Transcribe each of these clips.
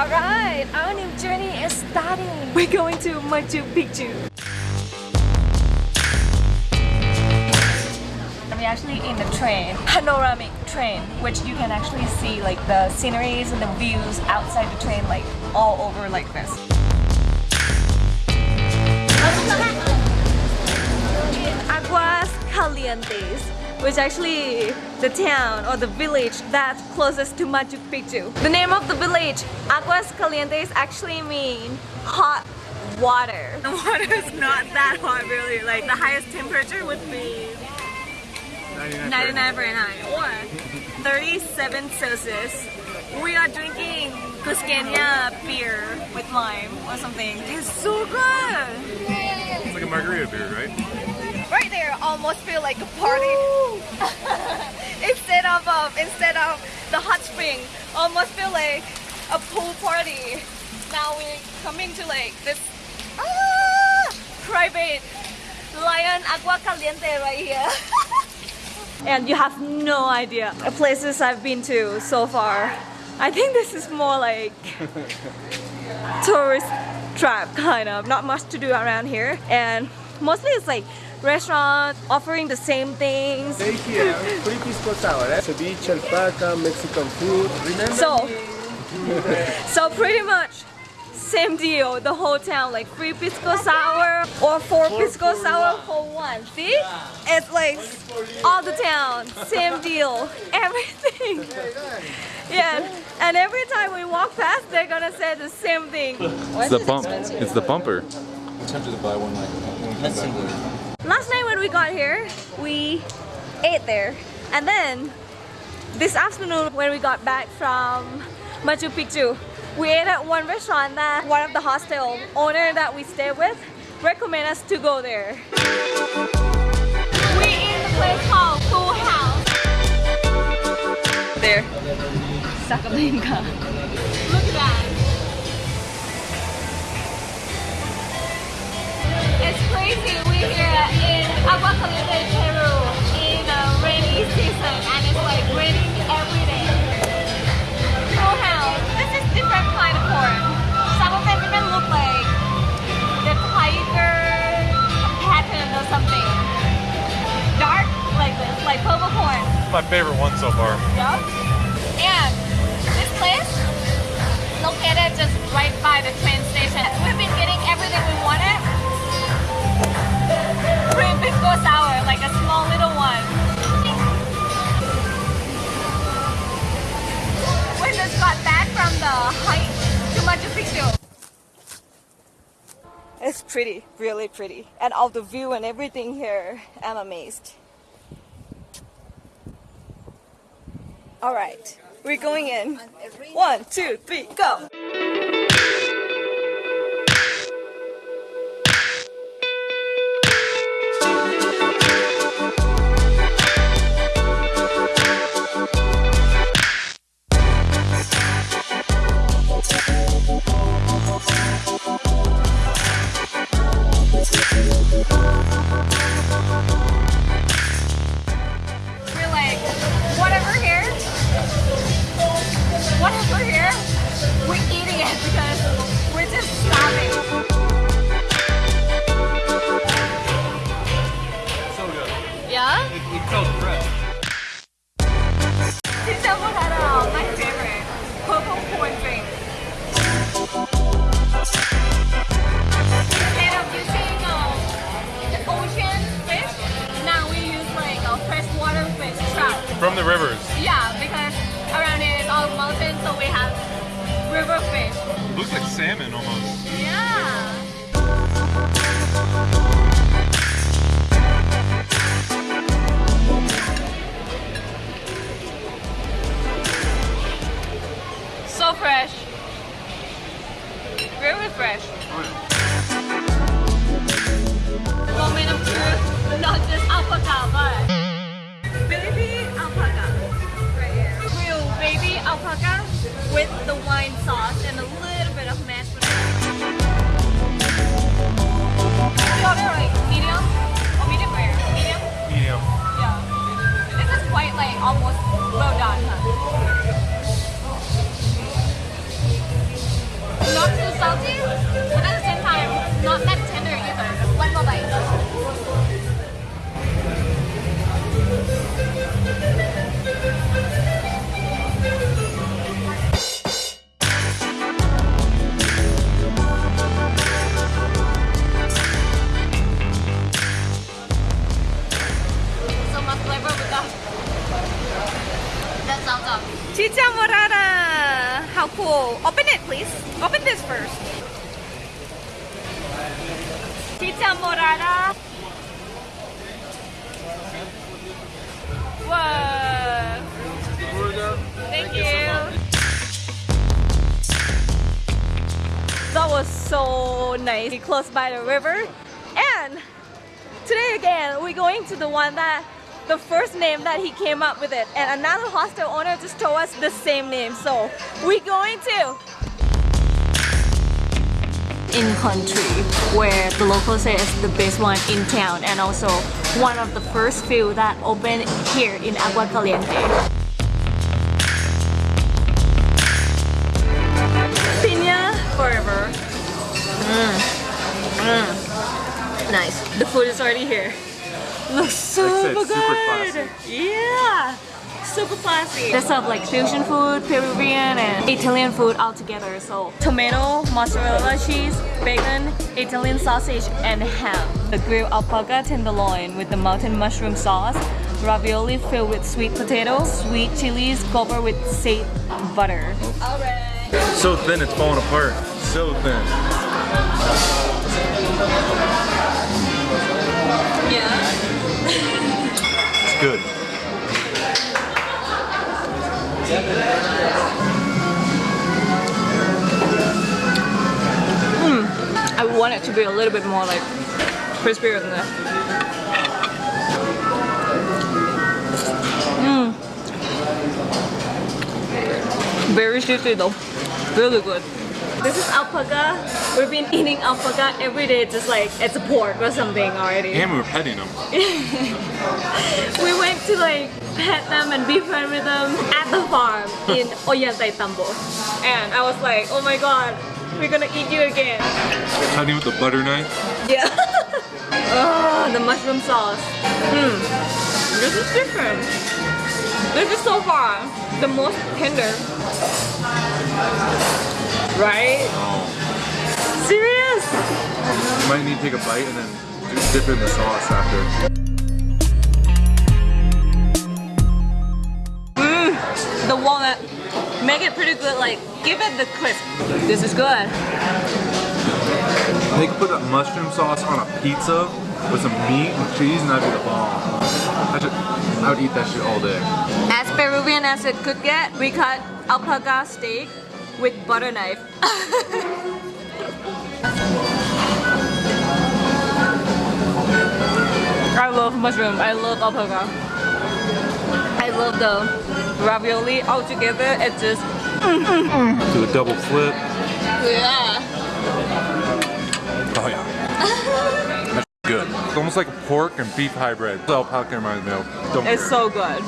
Alright, our new journey is starting. We're going to Machu Picchu. We're actually in the train, panoramic train, which you can actually see like the sceneries and the views outside the train like all over like this. Aguas Calientes, which actually the town or the village that's closest to Machu Picchu. The name of the village, Aguas Calientes, actually mean hot water. The water is not that hot really, like the highest temperature would be 99 Fahrenheit or 37 Celsius. We are drinking Cusqueña beer with lime or something. It's so good! It's like a margarita beer, right? Right there almost feel like a party. instead of um, instead of the hot spring, almost feel like a pool party. Now we're coming to like this ah, private lion agua caliente right here. and you have no idea the places I've been to so far. I think this is more like tourist trap kind of, not much to do around here and mostly it's like restaurant offering the same things. Stay here, free pisco sour, eh? ceviche, alpaca, Mexican food. Remember so, so pretty much same deal, the whole town, like free pisco sour or four, four pisco sour one. for one. See? It's like all the town, same deal, everything. Yeah, and every time we walk past, they're gonna say the same thing. It's the pump. It's the bumper. I'm tempted to buy one like when Last night when we got here, we ate there. And then this afternoon when we got back from Machu Picchu, we ate at one restaurant that one of the hostel owner that we stay with recommend us to go there. we in the place called Full House. There. Sacablanca. Look at that. It's crazy. Here in Agua Caliente, Peru in a rainy season and it's like raining every day. House. This is different kind of corn. Some of them even look like the tiger pattern or something. Dark like this, like purple corn. My favorite one so far. Yeah. And this place located just right by the train station. We've been Cream pisco sour, like a small little one. We just got back from the hike to Machu Picchu. It's pretty, really pretty. And all the view and everything here, I'm amazed. Alright, we're going in. One, two, three, go! it because we're just starving. So good. Yeah? It, it's so fresh. 진짜 뭐하다. My favorite. Purple corn drink. Instead of using uh, the ocean fish, now we use like a freshwater fish trout. From the rivers. Yeah, Looks like salmon almost. Yeah. Up. Chicha morada. How cool. Open it, please. Open this first. Chicha morada. Whoa. Thank you. That was so nice. Close by the river. And today again, we're going to the one that the first name that he came up with it. And another hostel owner just told us the same name. So we're going to in country where the locals say it's the best one in town and also one of the first few that opened here in Agua Caliente. Pina forever. Mm, mm. Nice. The food is already here. Looks super Like said, good. Yeah. Super classy. They serve like fusion food, Peruvian and Italian food all together. So tomato, mozzarella cheese, bacon, Italian sausage, and ham. The grilled alpaca tenderloin with the mountain mushroom sauce, ravioli filled with sweet potatoes, sweet chilies covered with sage butter. Alright. So thin, it's falling apart. So thin. Yeah. It's good. Hmm, I want it to be a little bit more like crispier than that. Mmm. Very juicy though. Really good. This is alpaca. We've been eating alpaca every day, just like it's a pork or something already. And we were petting them. We went to like pet them and be friends with them at the farm in Ollantaytambo. And I was like, oh my god, we're gonna eat you again. Cutting with the butter knife. Yeah. oh, the mushroom sauce. Hmm. This is different. This is so far the most tender. Right? Oh. Serious? You might need to take a bite and then dip in the sauce after. Mmm. The walnut. Make it pretty good. Like, give it the crisp. This is good. They could put that mushroom sauce on a pizza with some meat and cheese and that'd be the bomb. I, should, I would eat that shit all day. As Peruvian as it could get, we cut alpaca steak with butter knife. I love mushroom. I love alpaca. I love the ravioli all together. It's just mm, mm, mm. Do a double flip. yeah. Oh yeah. That's good. It's almost like a pork and beef hybrid. That's what alpaca reminds me of. Don't It's so good.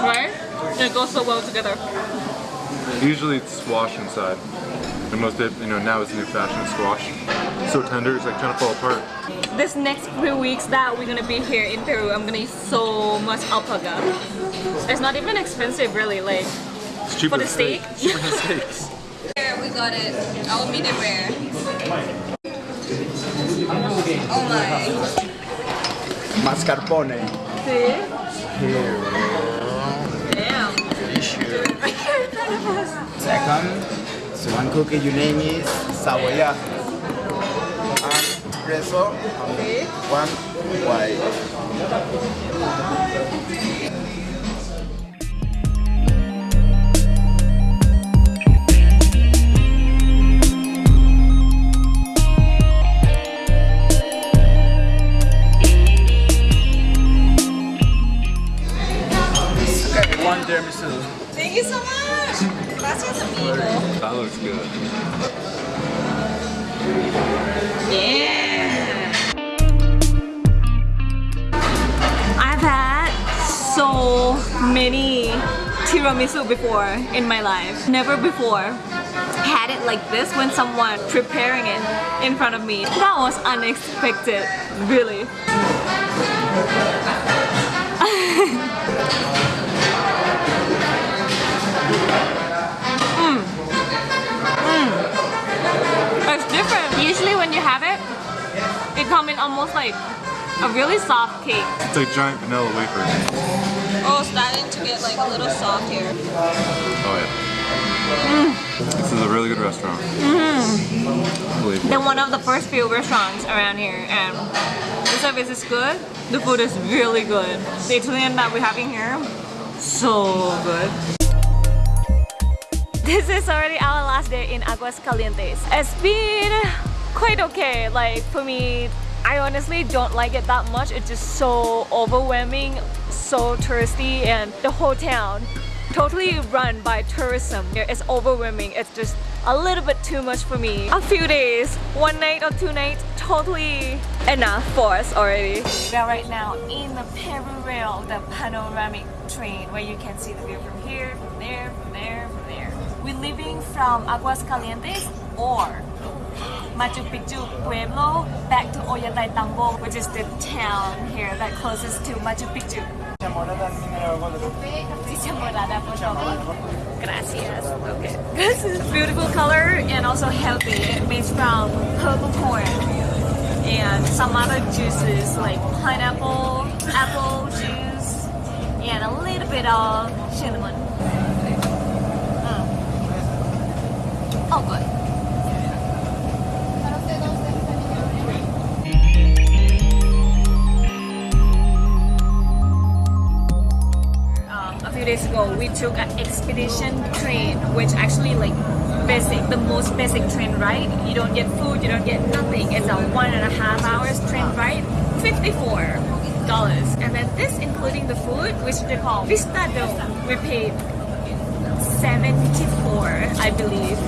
Right? It goes so well together. Usually it's squash inside. And most of, you know, now it's the new fashion squash. So tender, it's like trying to fall apart. This next few weeks that we're gonna be here in Peru, I'm gonna eat so much alpaca. It's not even expensive really, like It's cheaper For the steak. steak? Cheaper than steaks. Here we got it, our medium rare. Oh my. Mascarpone. See? Here. Damn. Delicious. Right here in front of us. Second, so one cookie, your name is Savoya. And See? one white. One tiramisu. Thank you so much. Gracias amigo. That looks good. Yeah. I've had so many tiramisu before in my life. Never before had it like this when someone preparing it in front of me. That was unexpected, really. different. Usually when you have it, it comes in almost like a really soft cake. It's like giant vanilla wafers. Oh, starting to get like a little soft here. Oh yeah. Mm. This is a really good restaurant. Mm-hmm. Unbelievable. Then one of the first few restaurants around here and the service is good. The food is really good. The Italian that we're having here, so good. This is already our last day in Aguas Calientes. It's been quite okay. Like for me, I honestly don't like it that much. It's just so overwhelming, so touristy, and the whole town totally run by tourism. It's overwhelming. It's just a little bit too much for me. A few days, one night or two nights, totally enough for us already. We are right now in the PeruRail, the panoramic train where you can see the view from here, from there, from there, from We're leaving from Aguas Calientes or Machu Picchu Pueblo back to Ollantaytambo, which is the town here that closest to Machu Picchu. Gracias. Okay. This is beautiful color and also healthy. It made from purple corn and some other juices like pineapple, apple juice, and a little bit of cinnamon. Mm. Oh, good. um, a few days ago we took an expedition train which actually like basic the most basic train ride. You don't get food you don't get nothing. It's a one and a half hours train ride 54 dollars. And then this including the food which they call Vistadome we paid 74 i believe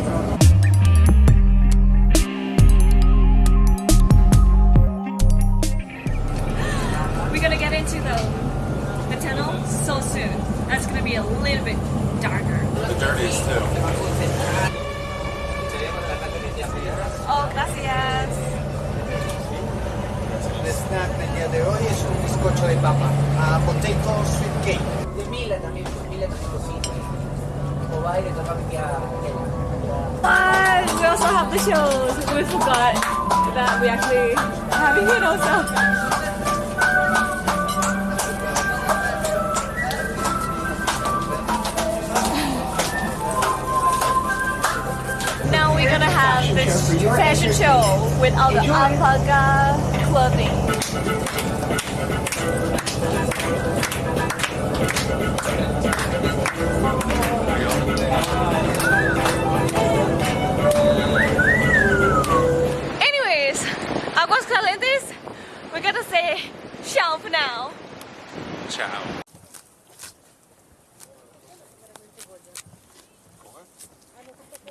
we're gonna get into the the tunnel so soon. That's gonna be a little bit darker. The dirtiest too. Oh, gracias. El snack del día de hoy es un bizcocho de papa, a potato sweet cake. De Mila también, pues Mila también cocina. O va y le shows. We forgot that we actually having it also. Now we're gonna have this fashion show with all the alpaca clothing. Anyways, For now. Ciao.